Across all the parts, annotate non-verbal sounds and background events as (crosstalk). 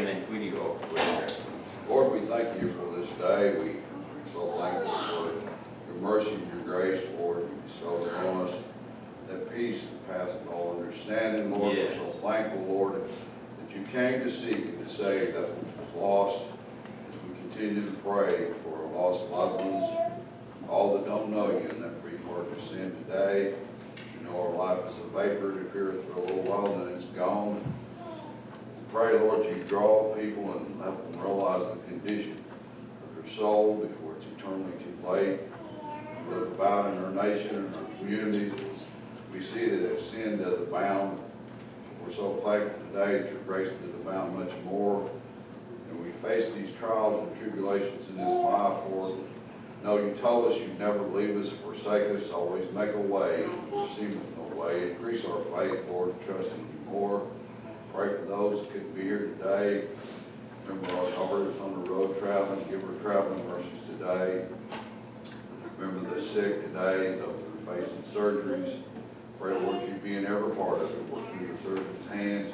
Amen. Will you go prayer? Lord, we thank you for this day. We are so thankful for your mercy and your grace, Lord. You bestowed upon us that peace that passeth all understanding, Lord. We're so thankful, Lord, that you came to seek and to save that which was lost. As we continue to pray for our lost loved ones, all that don't know you and that free pardon of sin today. You know our life is a vapor, it appeareth for a little while, and then it's gone. Pray, Lord, you draw people and help them realize the condition of their soul before it's eternally too late. Look about in our nation and our communities, we see that as sin does abound. We're so thankful today that your grace does abound much more. And we face these trials and tribulations in this life, Lord. No, you told us you'd never leave us, forsake us, always make a way, seemeth no way. Increase our faith, Lord, trusting you more. Pray for those that couldn't be here today. Remember our daughters on the road traveling, give her traveling mercies today. Remember the sick today, those that are facing surgeries. Pray, Lord, you be in every part of it, work through the surgeon's hands.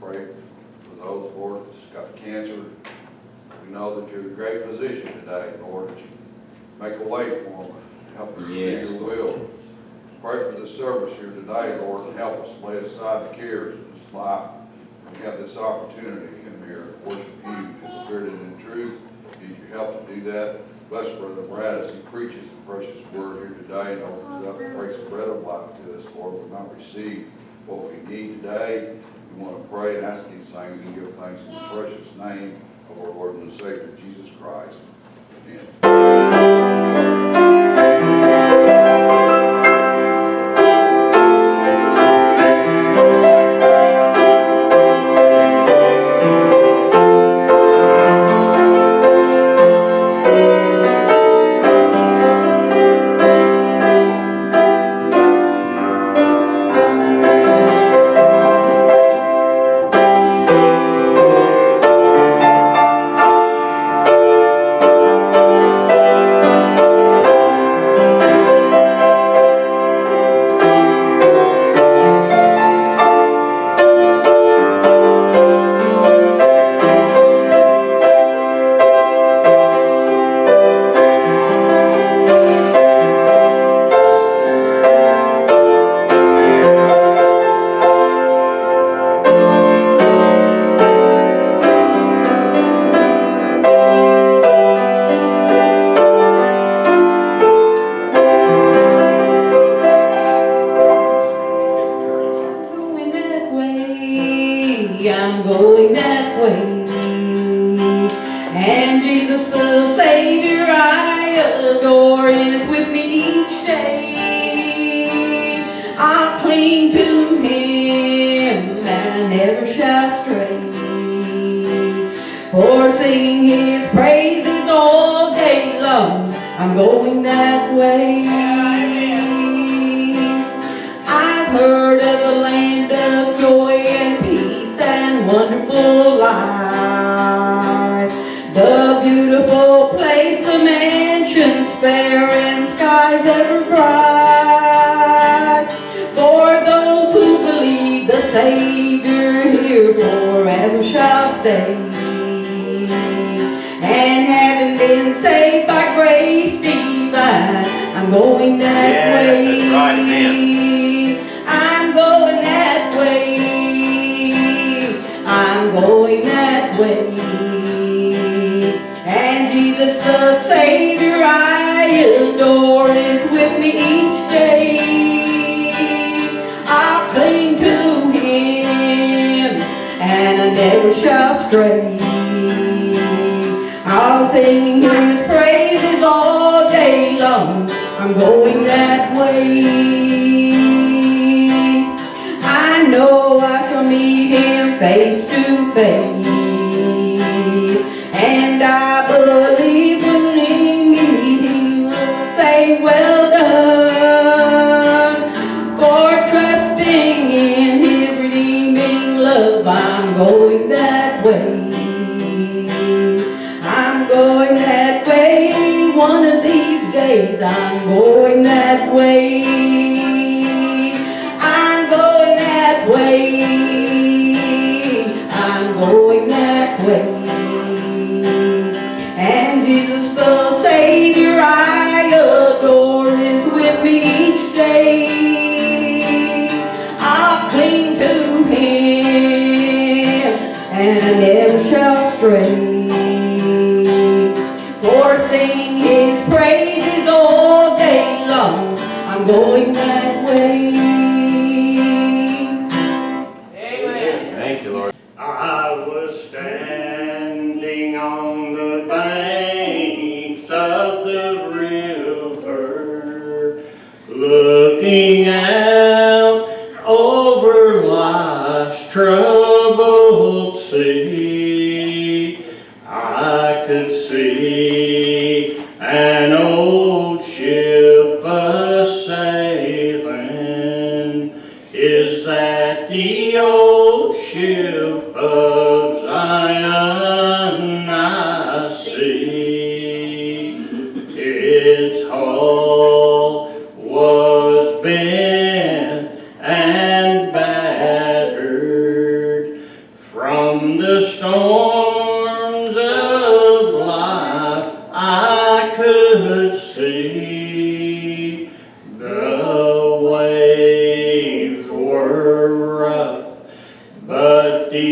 Pray for those, Lord, that's got cancer. We know that you're a great physician today, Lord, that you make a way for them, help us to do your will. Pray for the service here today, Lord, and help us lay aside the cares life. We have this opportunity to come here and worship you in spirit and in truth. Need your help to do that. Bless Brother Brad as he preaches the precious word here today and opens up and breaks the bread of life to us, Lord. We might receive what we need today. We want to pray and ask these things and give thanks in the precious name of our Lord and Savior, Jesus Christ. Amen. Been saved by grace divine, I'm going that Yes, way. that's right, amen. I'm going that way. I'm going that way. And Jesus the Savior I adore is with me each day. I'll cling to Him and I never shall stray. Sing His praises all day long. I'm going that way. I know I shall meet Him face to face. And I believe I'm going that way. I'm going that way. I'm going that way. And Jesus the Savior I adore is with me each day. But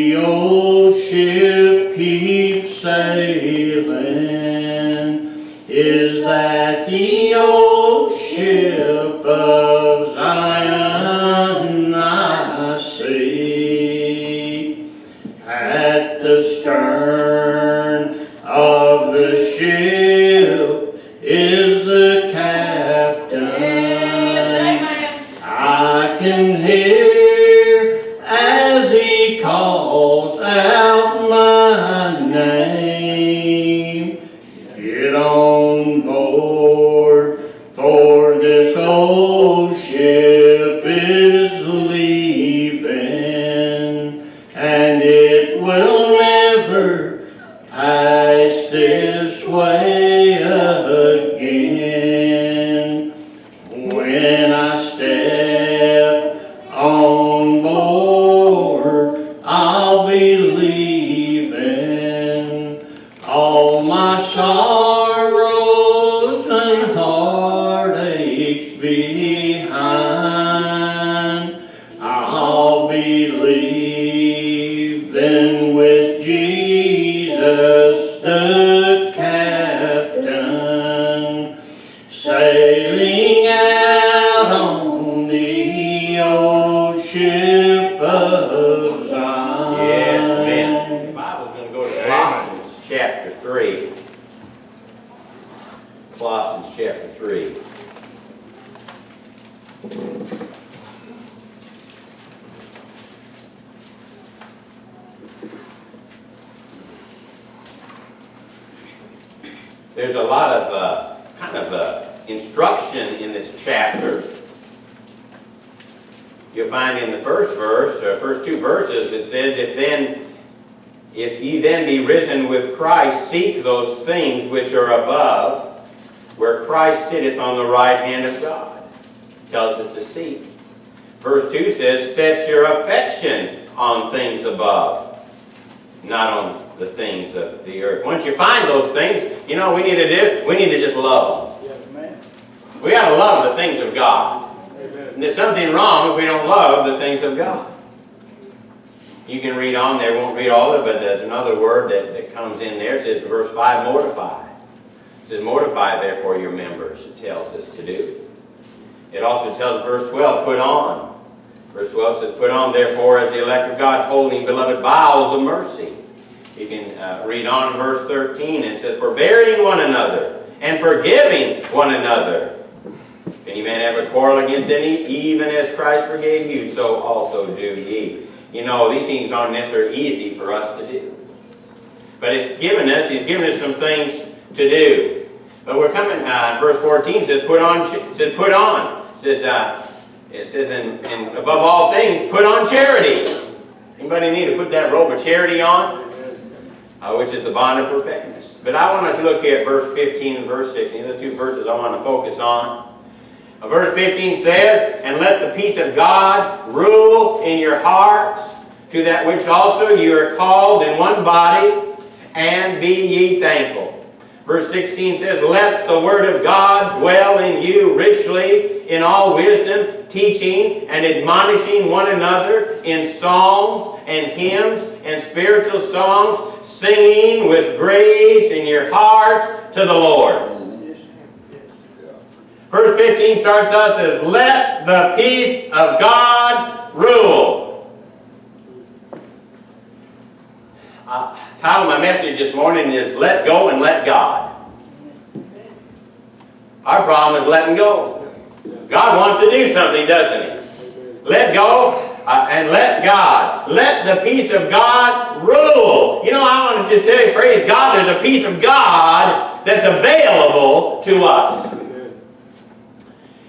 Jesus those things which are above, where Christ sitteth on the right hand of God. Tells us to seek. Verse 2 says, set your affection on things above, not on the things of the earth. Once you find those things, you know what we need to do? We need to just love them. We got to love the things of God. And there's something wrong if we don't love the things of God. You can read on there, won't read all of it, but there's another word that, that comes in there. It says, verse 5, mortify. It says, mortify therefore your members, it tells us to do. It also tells, verse 12, put on. Verse 12 says, put on therefore as the elect of God, holy beloved bowels of mercy. You can uh, read on verse 13, and it says, forbearing one another, and forgiving one another. If any man have a quarrel against any, even as Christ forgave you, so also do ye. You know, these things aren't necessarily easy for us to do. But it's given us, he's given us some things to do. But we're coming, uh, verse 14 says, put on, said, put on. It says, uh, it says, and, and above all things, put on charity. Anybody need to put that robe of charity on? Uh, which is the bond of perfectness. But I want to look at verse 15 and verse 16. These are the two verses I want to focus on. Verse 15 says, And let the peace of God rule in your hearts, to that which also you are called in one body, and be ye thankful. Verse 16 says, Let the word of God dwell in you richly in all wisdom, teaching and admonishing one another in psalms and hymns and spiritual songs, singing with grace in your heart to the Lord. Verse 15 starts out, says, Let the peace of God rule. Uh, title of my message this morning is Let Go and Let God. Our problem is letting go. God wants to do something, doesn't He? Let go uh, and let God. Let the peace of God rule. You know, I wanted to tell you, praise God, there's a peace of God that's available to us.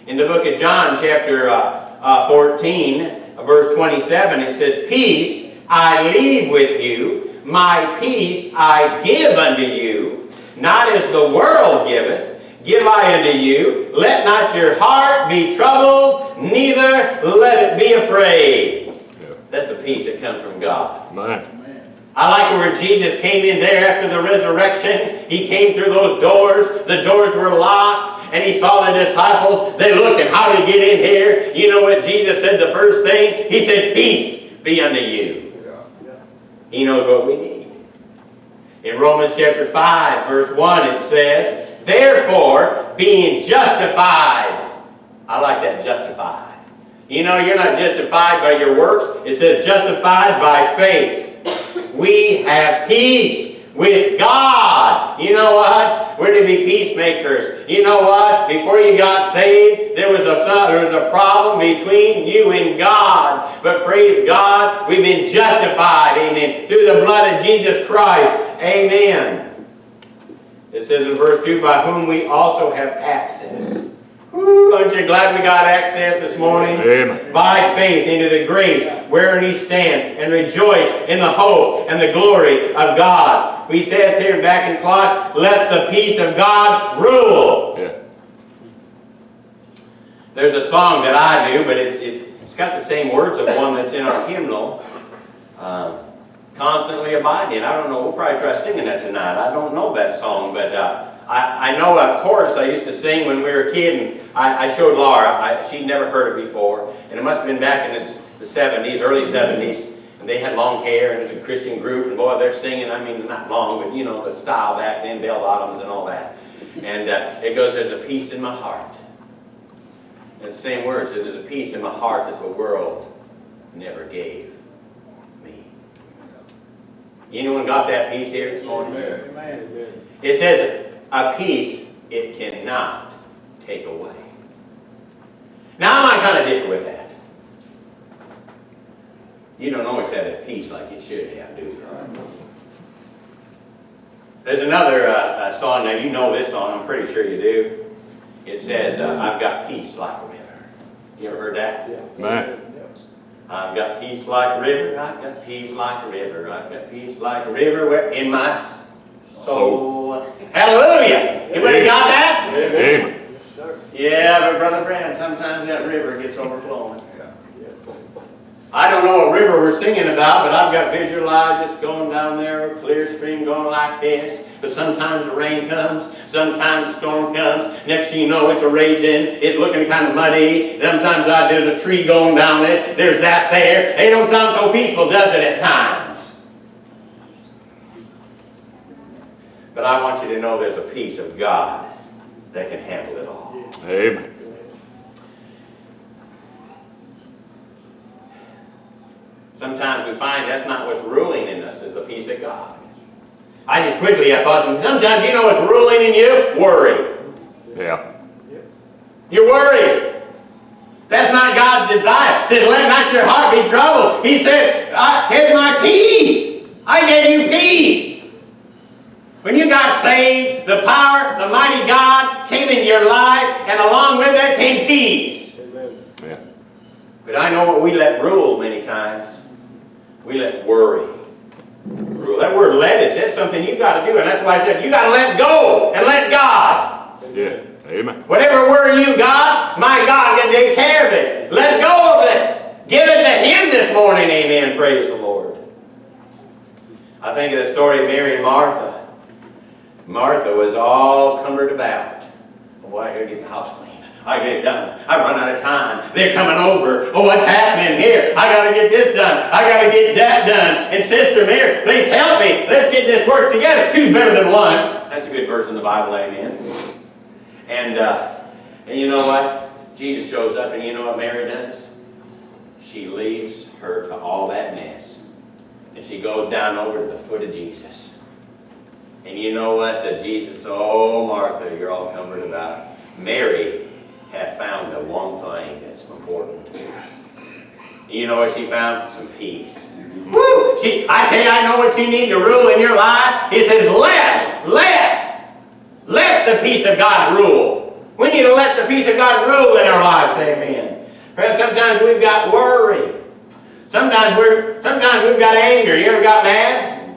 In the book of John, chapter uh, uh, 14, verse 27, it says, Peace I leave with you, my peace I give unto you, not as the world giveth, give I unto you. Let not your heart be troubled, neither let it be afraid. That's a peace that comes from God. Man. I like where Jesus came in there after the resurrection. He came through those doors. The doors were locked. And he saw the disciples. They looked and how to get in here. You know what Jesus said the first thing? He said, Peace be unto you. He knows what we need. In Romans chapter 5, verse 1, it says, Therefore, being justified. I like that, justified. You know, you're not justified by your works. It says justified by faith. We have peace with God. You know what? We're to be peacemakers. You know what? Before you got saved, there was a there was a problem between you and God. But praise God, we've been justified. Amen. Through the blood of Jesus Christ. Amen. It says in verse 2, by whom we also have access. Woo, aren't you glad we got access this morning? Amen. By faith into the grace wherein we stand and rejoice in the hope and the glory of God. We says here back in clock, let the peace of God rule. Yeah. There's a song that I do, but it's, it's, it's got the same words of one that's in our hymnal. Um, Constantly abiding. I don't know, we'll probably try singing that tonight. I don't know that song, but uh, I, I know a chorus I used to sing when we were a kid, and I, I showed Laura. I, she'd never heard it before, and it must have been back in the, the 70s, early 70s, and they had long hair, and it was a Christian group, and boy, they're singing, I mean, not long, but you know, the style back then, bell bottoms and all that. And uh, it goes, there's a peace in my heart. And the same words, there's a peace in my heart that the world never gave me. Anyone got that peace here this morning? It says, a peace it cannot take away. Now, I'm kind of differ with that. You don't always have that peace like you should have, do you? There's another uh, uh, song, now you know this song, I'm pretty sure you do. It says, uh, I've got peace like a river. You ever heard that? Man. I've got peace like a river, I've got peace like a river, I've got peace like a river where- in my soul. Hallelujah! Anybody got that? Amen. Yeah, but Brother Brad, sometimes that river gets overflowing. I don't know what river we're singing about, but I've got visualized going down there, a clear stream going like this. But sometimes the rain comes, sometimes the storm comes. Next thing you know, it's a raging, it's looking kind of muddy. Sometimes I, there's a tree going down it, there's that there. It don't sound so peaceful, does it, at times? But I want you to know there's a peace of God that can handle it all. Amen. Sometimes we find that's not what's ruling in us is the peace of God. I just quickly I thought sometimes you know what's ruling in you? Worry. Yeah. You're worried. That's not God's desire. He said, let not your heart be troubled. He said, I had my peace. I gave you peace. When you got saved, the power, the mighty God came in your life, and along with that came peace. Amen. Yeah. But I know what we let rule many times. We let worry rule. That word let is that's something you got to do, and that's why I said you got to let go and let God. Yeah. Amen. Whatever worry you got, my God can take care of it. Let go of it. Give it to Him this morning. Amen. Praise the Lord. I think of the story of Mary and Martha. Martha was all cumbered about. Oh, I gotta get the house clean. I get it done. I run out of time. They're coming over. Oh, what's happening here? I gotta get this done. I gotta get that done. And Sister Mary, please help me. Let's get this work together. Two's better than one. That's a good verse in the Bible, amen. And uh, And you know what? Jesus shows up, and you know what Mary does? She leaves her to all that mess. And she goes down over to the foot of Jesus. And you know what? The Jesus, oh, Martha, you're all coming about. Mary had found the one thing that's important. You know what she found? Some peace. Woo! She, I tell you, I know what you need to rule in your life. It says, let, let, let the peace of God rule. We need to let the peace of God rule in our lives, amen. Perhaps sometimes we've got worry. Sometimes we're, sometimes we've got anger. You ever got mad?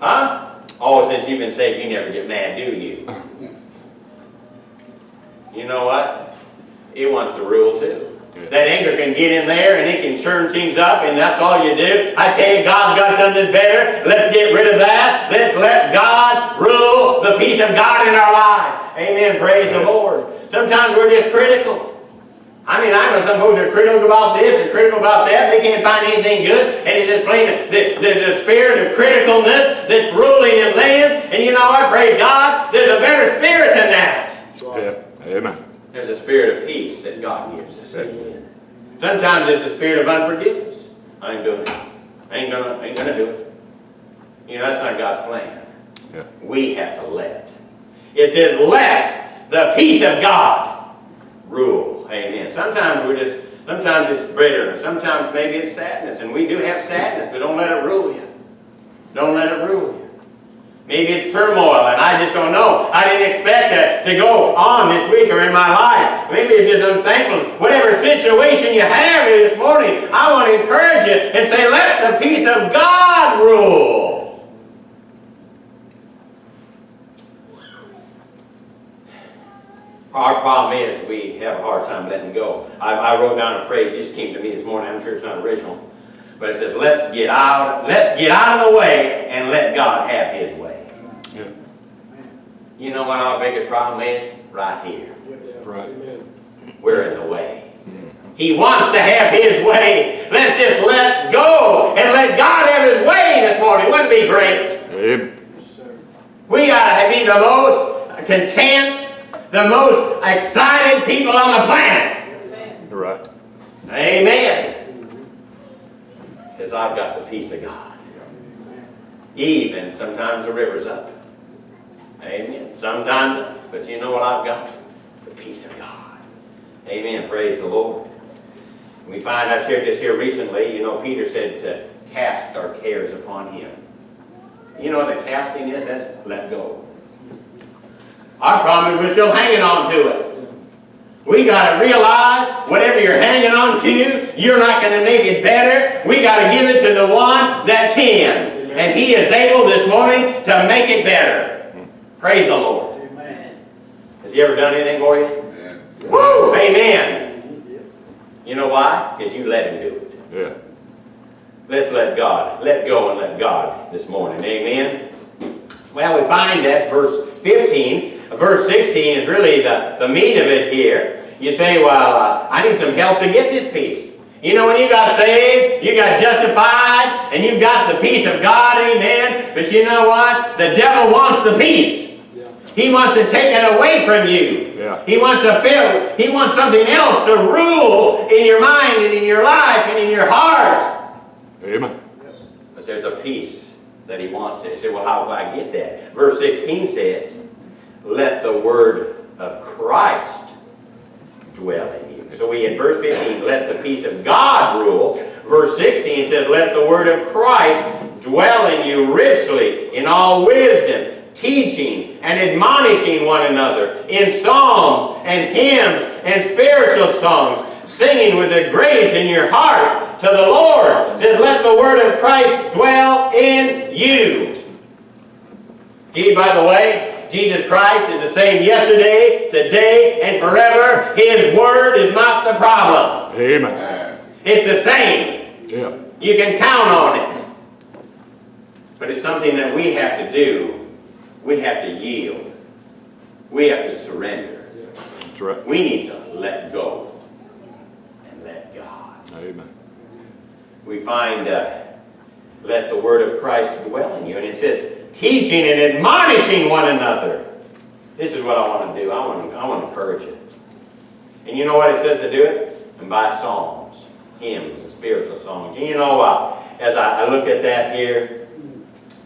Huh? Oh, since you've been saved, you never get mad, do you? You know what? It wants to rule too. Yeah. That anger can get in there and it can churn things up and that's all you do. I tell you, God's got something better. Let's get rid of that. Let's let God rule the peace of God in our life. Amen. Praise the Lord. Sometimes we're just critical. I mean, I know some folks are critical about this and critical about that. They can't find anything good. And it's just plain the, the, the spirit of criticalness that's ruling in them. And you know I Praise God. There's a better spirit than that. Yeah. Amen. There's a spirit of peace that God gives us. Amen. Sometimes it's a spirit of unforgiveness. I ain't doing it. I ain't gonna, ain't gonna do it. You know, that's not God's plan. Yeah. We have to let. It says, let the peace of God rule. Amen. Sometimes we're just, sometimes it's bitterness. Sometimes maybe it's sadness. And we do have sadness, but don't let it rule you. Don't let it rule you. Maybe it's turmoil and I just don't know. I didn't expect to, to go on this week or in my life. Maybe it's just unthankfulness. Whatever situation you have here this morning, I want to encourage you and say, let the peace of God rule. Our problem is we have a hard time letting go. I, I wrote down a phrase, just came to me this morning. I'm sure it's not original. But it says, let's get out, let's get out of the way and let God have his way. Yeah. You know what our biggest problem is? Right here. Right. We're in the way. Mm-hmm. He wants to have his way. Let's just let go and let God have his way this morning. Wouldn't it be great? Amen. We ought to be the most content, the most excited people on the planet. Right. Amen. Because I've got the peace of God. Even sometimes the river's up. Amen. Sometimes, but you know what I've got? The peace of God. Amen. Praise the Lord. We find, I shared this here recently, you know, Peter said to cast our cares upon him. You know what the casting is? That's let go. Our problem is we're still hanging on to it. We got to realize whatever you're hanging on to, you're not going to make it better. We got to give it to the one that can. And he is able this morning to make it better. Praise the Lord. Has he ever done anything for you? Amen. Woo! Amen. You know why? Because you let him do it. Yeah. Let's let God, let go and let God this morning. Amen. Well, we find that verse 15, verse 16 is really the, the meat of it here. You say, well, uh, I need some help to get this peace. You know, when you got saved, you got justified, and you've got the peace of God, amen. But you know what? The devil wants the peace. Yeah. He wants to take it away from you. Yeah. He wants to fill, he wants something else to rule in your mind and in your life and in your heart. Amen. But there's a peace that he wants there. You say, well, how do I get that? Verse 16 says, let the word of Christ dwell in you. So we in verse 15, let the peace of God rule. Verse 16 says, let the word of Christ dwell in you richly in all wisdom, teaching and admonishing one another in psalms and hymns and spiritual songs, singing with a grace in your heart to the Lord. Says, let the word of Christ dwell in you. Gee, by the way, Jesus Christ is the same yesterday, today, and forever. His word is not the problem. Amen. It's the same. Yeah. You can count on it. But it's something that we have to do. We have to yield. We have to surrender. That's right. We need to let go and let God. Amen. We find, uh, let the word of Christ dwell in you. And it says, teaching and admonishing one another. This is what I want to do. I want to, I want to encourage you. And you know what it says to do it? And by psalms, hymns, and spiritual songs. And you know what? As I, I look at that here,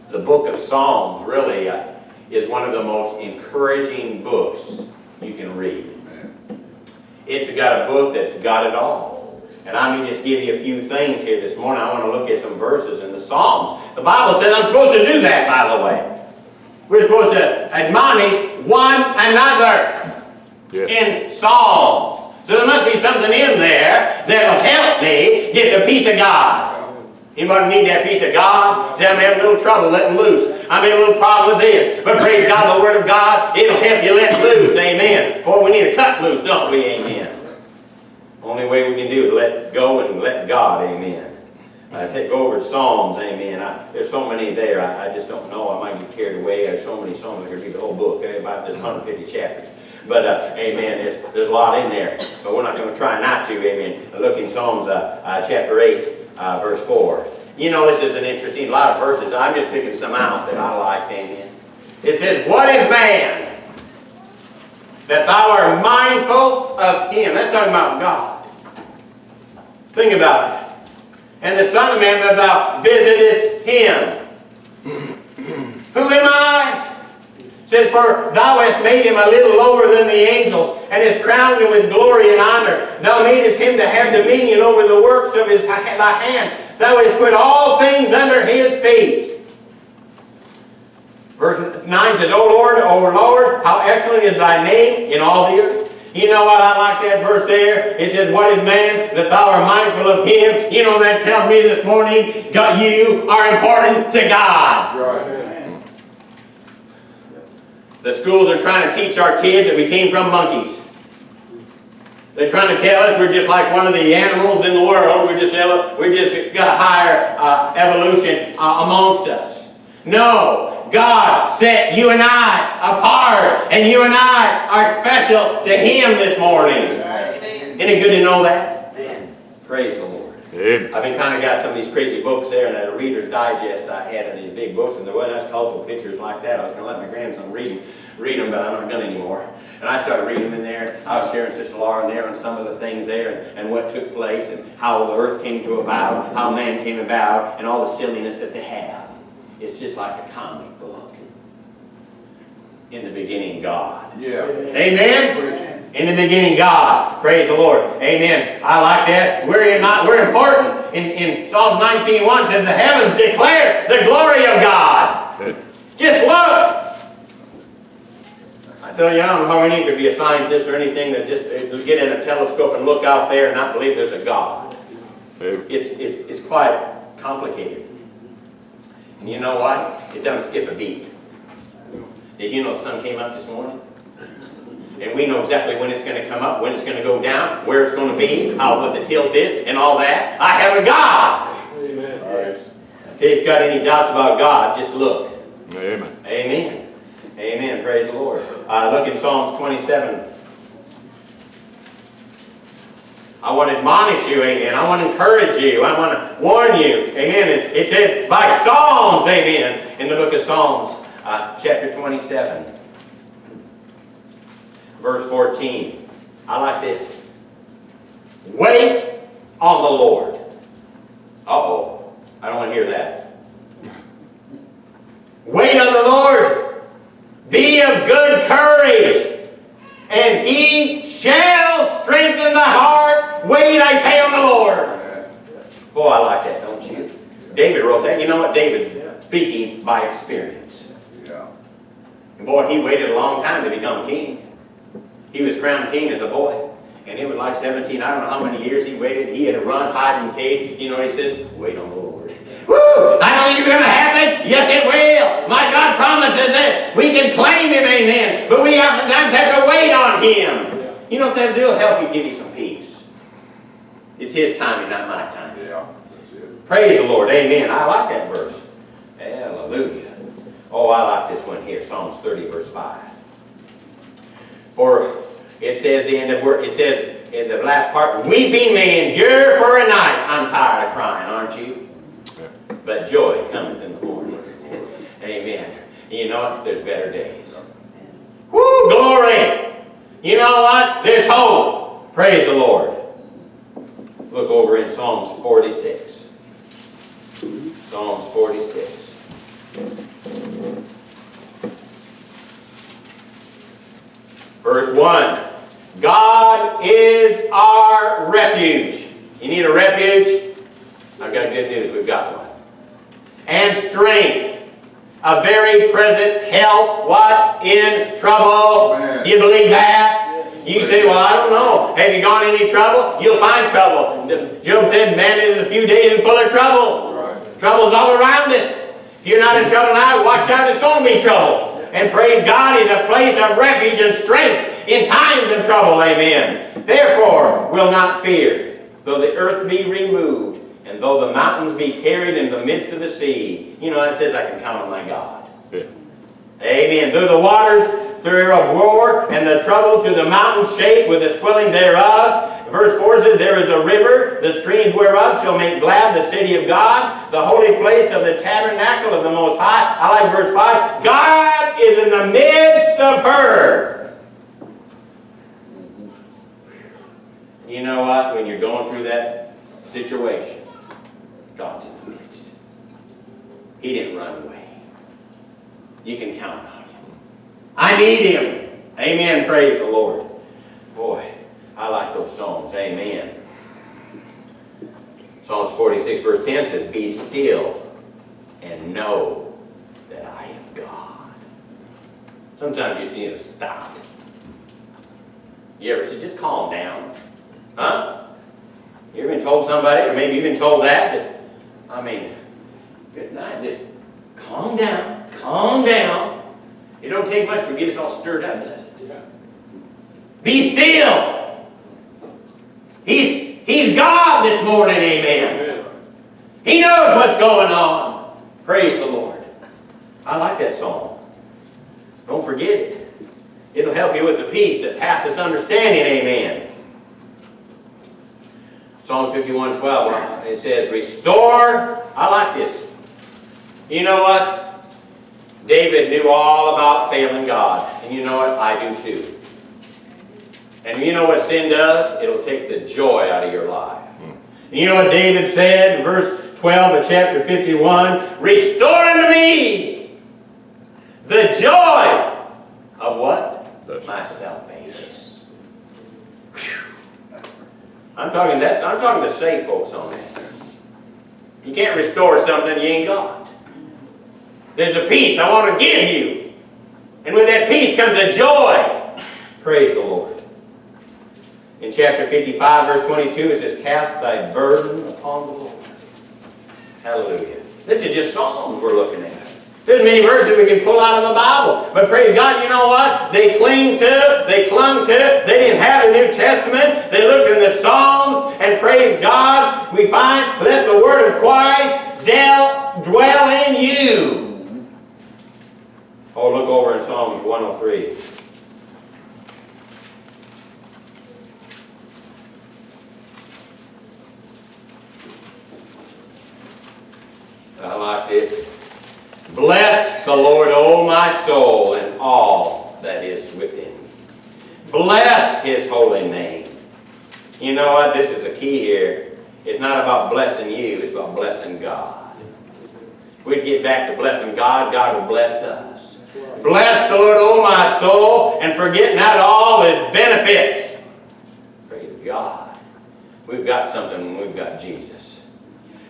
the book of Psalms really uh, is one of the most encouraging books you can read. It's got a book that's got it all. And I may just give you a few things here this morning. I want to look at some verses in the Psalms. The Bible says I'm supposed to do that, by the way. We're supposed to admonish one another Yes. in Psalms. So there must be something in there that'll help me get the peace of God. Anybody need that peace of God? Say, I'm having a little trouble letting loose. I'm having a little problem with this. But praise God, the Word of God, it'll help you let loose. Amen. Boy, we need to cut loose, don't we? Amen. Only way we can do it, let go and let God. Amen. Uh, take over Psalms. Amen. I, there's so many there. I, I just don't know. I might get carried away. There's so many Psalms. I could read the whole book. Okay? About there's 150 chapters. But uh, amen. There's, there's a lot in there. But we're not going to try not to. Amen. Look in Psalms uh, uh, chapter 8, uh, verse 4. You know, this is an interesting, a lot of verses. I'm just picking some out that I like. Amen. It says, What is man that thou art mindful of him? That's talking about God. Think about it. And the Son of Man that thou visitest him. (clears throat) Who am I? Says, For thou hast made him a little lower than the angels, and hast crowned him with glory and honor. Thou madest him to have dominion over the works of his thy hand. Thou hast put all things under his feet. Verse 9 says, O Lord, O Lord, how excellent is thy name in all the earth. You know what? I like that verse there. It says, What is man that thou art mindful of him? You know, that tells me this morning, God, you are important to God. The schools are trying to teach our kids that we came from monkeys. They're trying to tell us we're just like one of the animals in the world. We're just, we're just got a higher uh, evolution uh, amongst us. No, God set you and I apart, and you and I are special to Him this morning. Amen. Isn't it good to know that? Praise the Lord. Amen. I've been kind of got some of these crazy books there, and a Reader's Digest I had in these big books, and there wasn't as colorful pictures like that. I was going to let my grandson read them, read them, but I'm not going to anymore. And I started reading them in there. I was sharing Sister Laura in there on some of the things there, and, and what took place, and how the earth came to about, how man came about, and all the silliness that they have. It's just like a comic book. In the beginning, God. Yeah. Amen? In the beginning, God. Praise the Lord. Amen. I like that. We're, in, not, we're important. In, in Psalm 19.1 says, The heavens declare the glory of God. Just look. I tell you, I don't know how we need to be a scientist or anything that just uh, get in a telescope and look out there and not believe there's a God. It's, it's, it's quite complicated. And you know what? It doesn't skip a beat. Did you know the sun came up this morning? And we know exactly when it's going to come up, when it's going to go down, where it's going to be, how what the tilt is, and all that. I have a God. All right. If you've got any doubts about God, just look. Amen. Amen. Amen. Praise the Lord. Uh, look in Psalms 27. I want to admonish you, amen. I want to encourage you. I want to warn you, amen. And it says by Psalms, amen, in the book of Psalms, uh, chapter 27, verse 14. I like this. Wait on the Lord. Uh-oh. I don't want to hear that. Wait on the Lord. Be of good courage, and he shall strengthen the heart. Wait, I say, on the Lord. Boy, I like that, don't you? David wrote that. You know what? David's speaking by experience. Yeah. And boy, he waited a long time to become king. He was crowned king as a boy. And it was like 17, I don't know how many years he waited. He had to run, hide in the cave. You know, he says, wait on the Lord. (laughs) Woo! I know it's going to happen. Yes, it will. My God promises it. We can claim him, amen. But we oftentimes have to wait on him. You know what that'll do? It'll help you give you some. It's his timing, not my timing. Yeah. Praise the Lord. Amen. I like that verse. Hallelujah. Oh, I like this one here. Psalms 30, verse 5. For it says the end of word, it says in the last part, weeping may endure for a night. I'm tired of crying, aren't you? But joy cometh in the morning. (laughs) Amen. You know what? There's better days. Woo, glory! You know what? There's hope. Praise the Lord. Look over in Psalms 46. Psalms 46. Verse 1. God is our refuge. You need a refuge? I've got good news. We've got one. And strength. A very present help, what? In trouble. Amen. You believe that? You say, well, I don't know. Have you gone any trouble? You'll find trouble. Job said, man is a few days and full of trouble. Right. Trouble's all around us. If you're not in mm-hmm. trouble now, watch out, it's going to be trouble. And praise God is a place of refuge and strength in times of trouble, amen. Therefore, will not fear, though the earth be removed, and though the mountains be carried in the midst of the sea. You know, that says I can count on my God. Yeah. Amen. Though the waters thereof roar, and the trouble to the mountains shake with the swelling thereof. Verse 4 says, There is a river, the streams whereof shall make glad the city of God, the holy place of the tabernacle of the Most High. I like verse 5. God is in the midst of her. You know what? When you're going through that situation, God's in the midst. He didn't run away. You can count on. I need him. Amen. Praise the Lord. Boy, I like those Psalms. Amen. Psalms 46 verse 10 says, Be still and know that I am God. Sometimes you just need to stop. You ever say, just calm down? Huh? You ever been told somebody, or maybe you've been told that? Just, I mean, good night. Just calm down. Calm down. It don't take much to get us all stirred up, does it? Be still. He's, he's God this morning, amen. He knows what's going on. Praise the Lord. I like that song. Don't forget it. It'll help you with the peace that passes understanding, amen. Psalm 51, 12, it says, Restore. I like this. You know what? David knew all about failing God. And you know what? I do too. And you know what sin does? It'll take the joy out of your life. And you know what David said in verse 12 of chapter 51? Restore unto me the joy of what? My salvation. Whew. I'm talking that's I'm talking to saved folks on that. You can't restore something you ain't got. There's a peace I want to give you. And with that peace comes a joy. Praise the Lord. In chapter 55, verse 22, it says, Cast thy burden upon the Lord. Hallelujah. This is just Psalms we're looking at. There's many verses we can pull out of the Bible. But praise God, you know what? They cling to, they clung to, it. they didn't have a New Testament. They looked in the Psalms, and praise God, we find, let the word of Christ dwell in you. Oh, look over in Psalms 103. I like this. Bless the Lord, O my soul, and all that is within me. Bless His holy name. You know what? This is the key here. It's not about blessing you, it's about blessing God. If we'd get back to blessing God, God will bless us. Bless the Lord, O my soul, and forget not all His benefits. Praise God. We've got something when we've got Jesus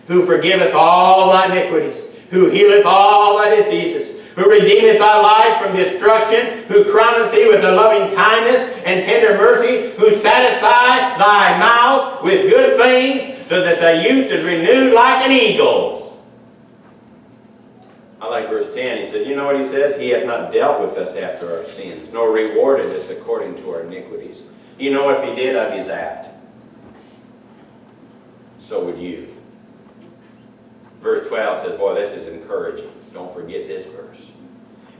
who forgiveth all thy iniquities, who healeth all thy diseases, who redeemeth thy life from destruction, who crowneth thee with a loving kindness and tender mercy, who satisfieth thy mouth with good things, so that thy youth is renewed like an eagle's. I like verse 10. He says, you know what he says? He hath not dealt with us after our sins, nor rewarded us according to our iniquities. You know, if he did, I'd be zapped. So would you. Verse 12 says, boy, this is encouraging. Don't forget this verse.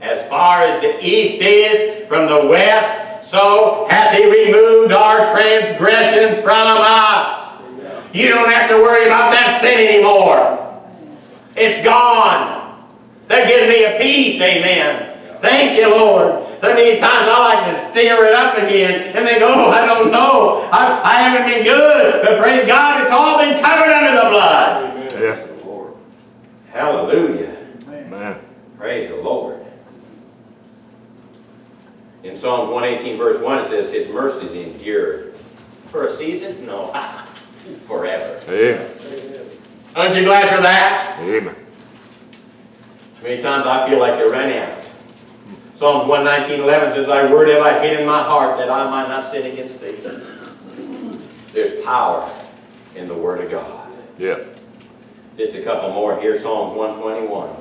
As far as the east is from the west, so hath he removed our transgressions from us. You don't have to worry about that sin anymore. It's gone. That gives me a peace, amen. Thank you, Lord. So many times I like to stir it up again and think, oh, I don't know. know, I, I haven't been good, but praise God, it's all been covered under the blood. Yeah. Praise the Lord. Hallelujah. Man. Praise the Lord. In Psalms 118, verse 1, it says, His mercies endure. For a season? No. (laughs) Forever. Amen. Aren't you glad for that? Amen. Many times I feel like they ran out. Psalms 119, 11 says, Thy word have I hid in my heart that I might not sin against thee. There's power in the word of God. Yeah. Just a couple more here, Psalms 121.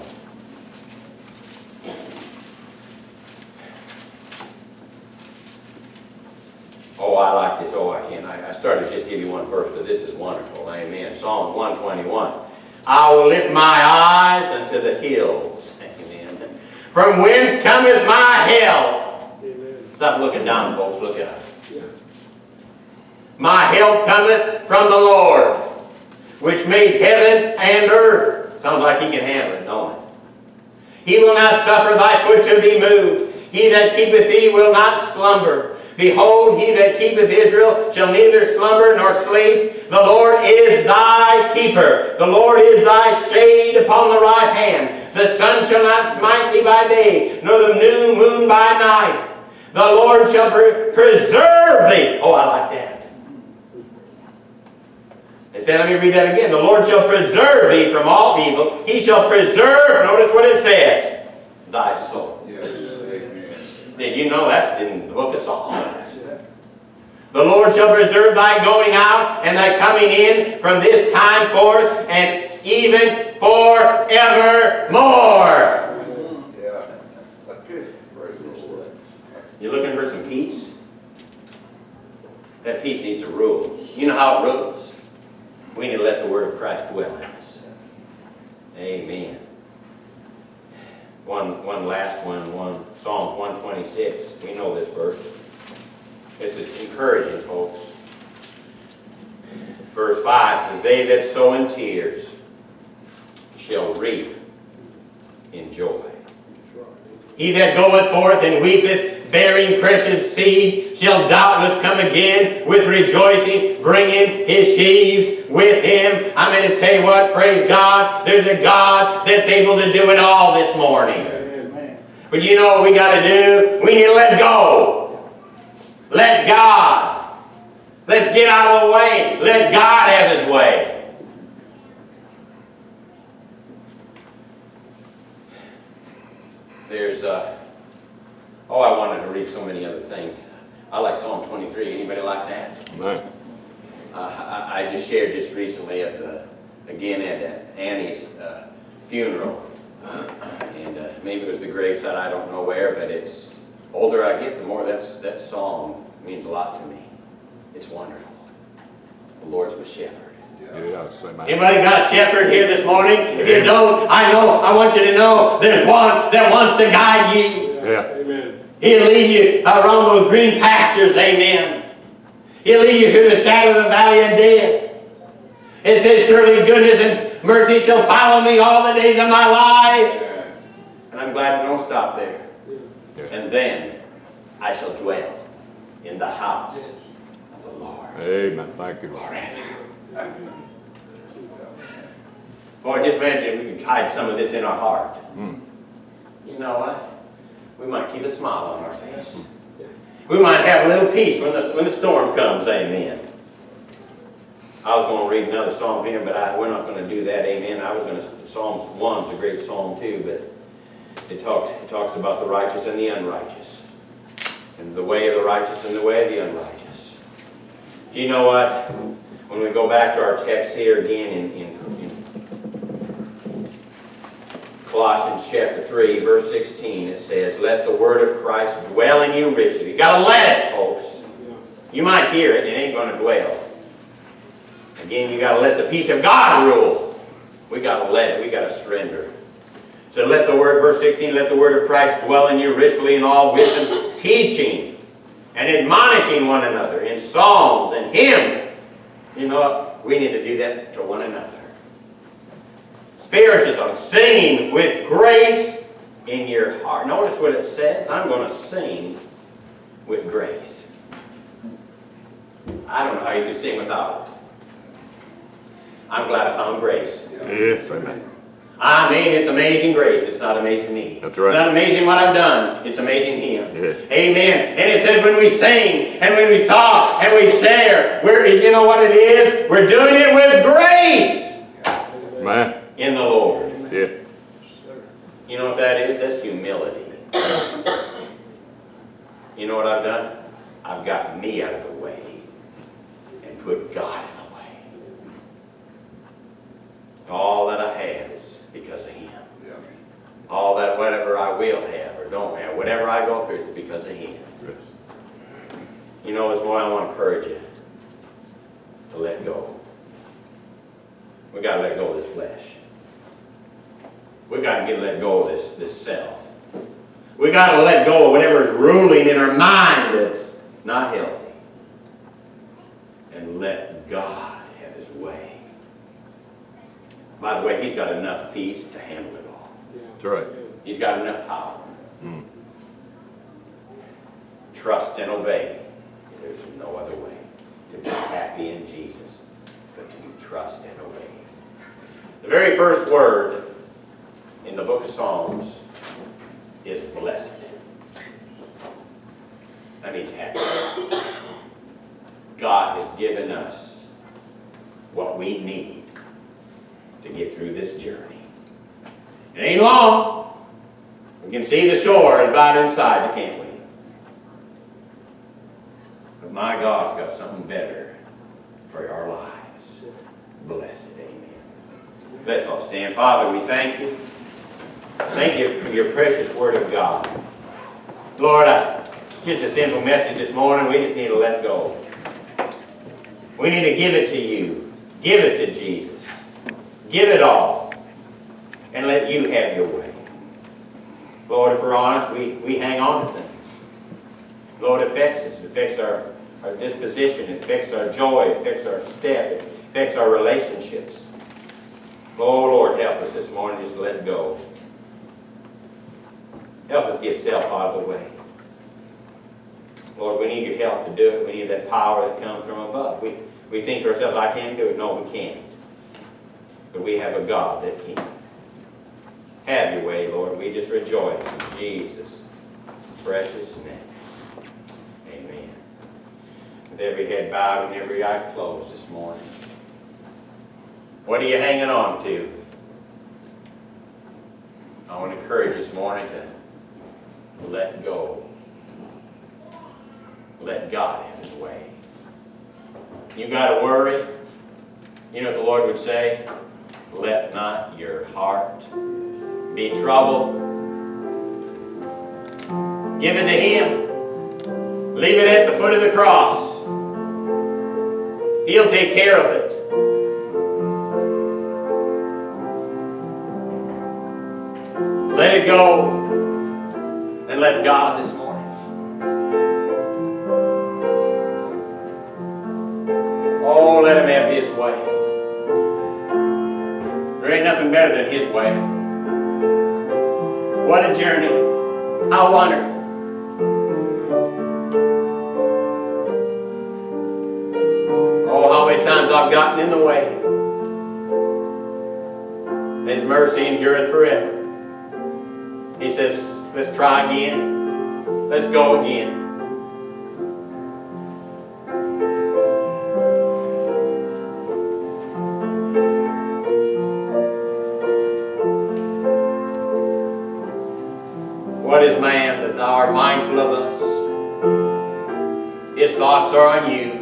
Oh, I like this. Oh, I can't. I, I started to just give you one verse, but this is wonderful. Amen. Psalm 121. I will lift my eyes unto the hills. Amen. From whence cometh my help? Stop looking down, folks. Look up. My help cometh from the Lord, which made heaven and earth. Sounds like he can handle it, don't it? He will not suffer thy foot to be moved. He that keepeth thee will not slumber. Behold, he that keepeth Israel shall neither slumber nor sleep. The Lord is thy keeper. The Lord is thy shade upon the right hand. The sun shall not smite thee by day, nor the new moon by night. The Lord shall pre- preserve thee. Oh, I like that. It said, let me read that again. The Lord shall preserve thee from all evil. He shall preserve, notice what it says, thy soul. Yes, Did you know that's in the book of Psalms? The Lord shall preserve thy going out and thy coming in from this time forth and even forevermore. Yeah. Praise the Lord. You looking for some peace? That peace needs a rule. You know how it rules? We need to let the word of Christ dwell in us. Amen. One, one last one, one Psalms 126. We know this verse. This is encouraging, folks. Verse 5 says, They that sow in tears shall reap in joy. He that goeth forth and weepeth, bearing precious seed, shall doubtless come again with rejoicing, bringing his sheaves with him. I'm going to tell you what, praise God, there's a God that's able to do it all this morning. But you know what we got to do? We need to let go. Let God. Let's get out of the way. Let God have his way. There's, uh, oh, I wanted to read so many other things. I like Psalm 23. Anybody like that? Man. Uh, I, I just shared just recently at the, again at Annie's uh, funeral. And uh, maybe it was the graveside, I don't know where, but it's, older I get, the more that's, that song means a lot to me. It's wonderful. The Lord's my shepherd. Yeah, say. Anybody got a shepherd here this morning? If you don't, I know, I want you to know there's one that wants to guide you. Yeah. He'll lead you around those green pastures, amen. He'll lead you through the shadow of the valley of death. It says, surely goodness and mercy shall follow me all the days of my life. And I'm glad we don't stop there. And then I shall dwell in the house of the Lord Amen. Thank you, Lord. forever. Boy, just imagine if we could hide some of this in our heart. Mm. You know what? We might keep a smile on our face. We might have a little peace when the, when the storm comes, amen. I was going to read another psalm here, but I, we're not going to do that, amen. I was going to, Psalms 1's a great psalm too, but it talks, it talks about the righteous and the unrighteous. And the way of the righteous and the way of the unrighteous. Do you know what? When we go back to our text here again in, in, in Colossians chapter 3, verse 16, it says, Let the word of Christ dwell in you richly. You gotta let it, folks. You might hear it, and it ain't gonna dwell. Again, you gotta let the peace of God rule. We gotta let it, we gotta surrender. So let the word, verse 16, let the word of Christ dwell in you richly in all wisdom, (coughs) teaching and admonishing one another in psalms and hymns. You know what? We need to do that to one another. Spiritism, singing with grace in your heart. Notice what it says. I'm going to sing with grace. I don't know how you could sing without it. I'm glad I found grace. Yes, amen. I mean, it's amazing grace. It's not amazing me. That's right. It's not amazing what I've done. It's amazing Him. Yes. Amen. And it says when we sing and when we talk and we share, we're, you know what it is? We're doing it with grace Man, in the Lord. yeah. You know what that is? That's humility. you know what I've done? I've got me out of the way and put God in the way. All that I have is because of Him. Yeah. All that whatever I will have or don't have, whatever I go through, it's because of Him. Yes. You know, this morning I want to encourage you to let go. We got to let go of this flesh. We got to get let go of this, this self. We got to let go of whatever is ruling in our mind that's not healthy. And let God have His way. By the way, He's got enough peace to handle it all. That's right. He's got enough power. Mm. Trust and obey. There's no other way to be happy in Jesus but to trust and obey. The very first word in the book of Psalms is blessed. That means happy. God has given us what we need to get through this journey. It ain't long. We can see the shore about inside, can't we? But my God's got something better for our lives. Blessed, amen. Let's all stand. Father, we thank you. Thank you for your precious word of God. Lord, I, just a simple message this morning. We just need to let go. We need to give it to you. Give it to Jesus. Give it all. And let you have your way. Lord, if we're honest, we, we hang on to things. Lord, it affects us. It affects our, our disposition. It affects our joy. It affects our step. It affects our relationships. Oh, Lord, help us this morning just let go. Help us get self out of the way. Lord, we need your help to do it. We need that power that comes from above. We, we think to ourselves, I can't do it. No, we can't. But we have a God that can. Have your way, Lord. We just rejoice in Jesus' precious name. Amen. With every head bowed and every eye closed this morning. What are you hanging on to? I want to encourage this morning to let go. Let God have His way. You got to worry. You know what the Lord would say? Let not your heart be troubled. Give it to Him. Leave it at the foot of the cross. He'll take care of it. Let it go and let God this morning. Oh, let Him have His way. There ain't nothing better than His way. What a journey. How wonderful. Oh, how many times I've gotten in the way. His mercy endureth forever. He says, let's try again. Let's go again. What is man that thou art mindful of us? His thoughts are on you.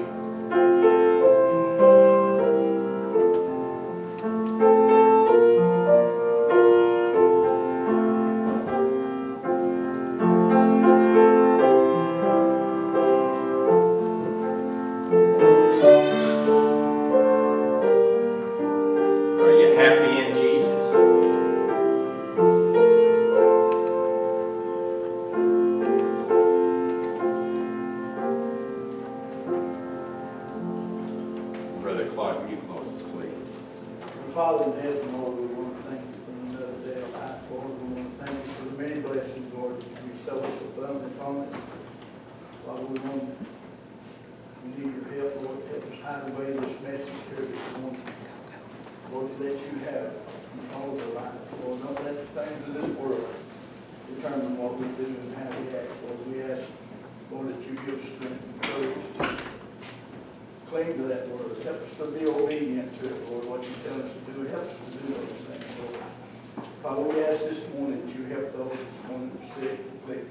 Ask this morning that you help those this morning are sick, afflicted,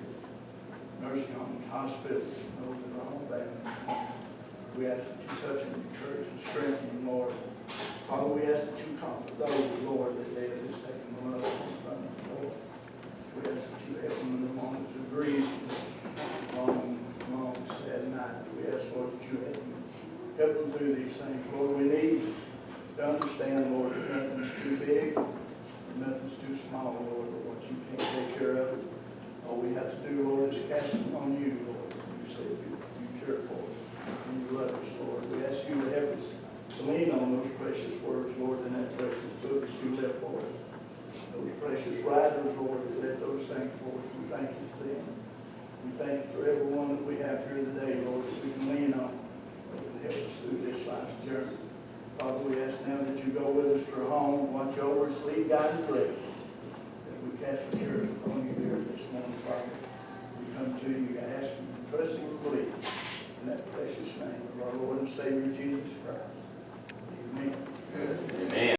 nursing homes, hospitals, and those that are families. We ask that you touch them, encourage and strengthen them, Lord. Father, we ask that you comfort those, Lord, that they have just taken the love from them, Lord. We ask that you help them in the moments of grief, long, long, sad nights. We ask, Lord, that you help them, help them through these things. Lord, we need to understand, Lord, that nothing's too big, nothing's too small, Lord, but what you can't take care of. All we have to do, Lord, is cast them on you, Lord. You said you, you care for us, and you love us, Lord. We ask you to help us to lean on those precious words, Lord, in that precious book that you left for us. Those precious writers, Lord, that left those things for us. We thank you for them. We thank you for everyone that we have here today, Lord, that we can lean on. Can help us through this life's journey. Father, we ask now that you go with us to her home, watch over us, lead, guide, and direct. As we cast the cares upon you here this morning, Father, we come to you asking, trusting, and believing in that precious name of our Lord and Savior Jesus Christ. Amen. Amen.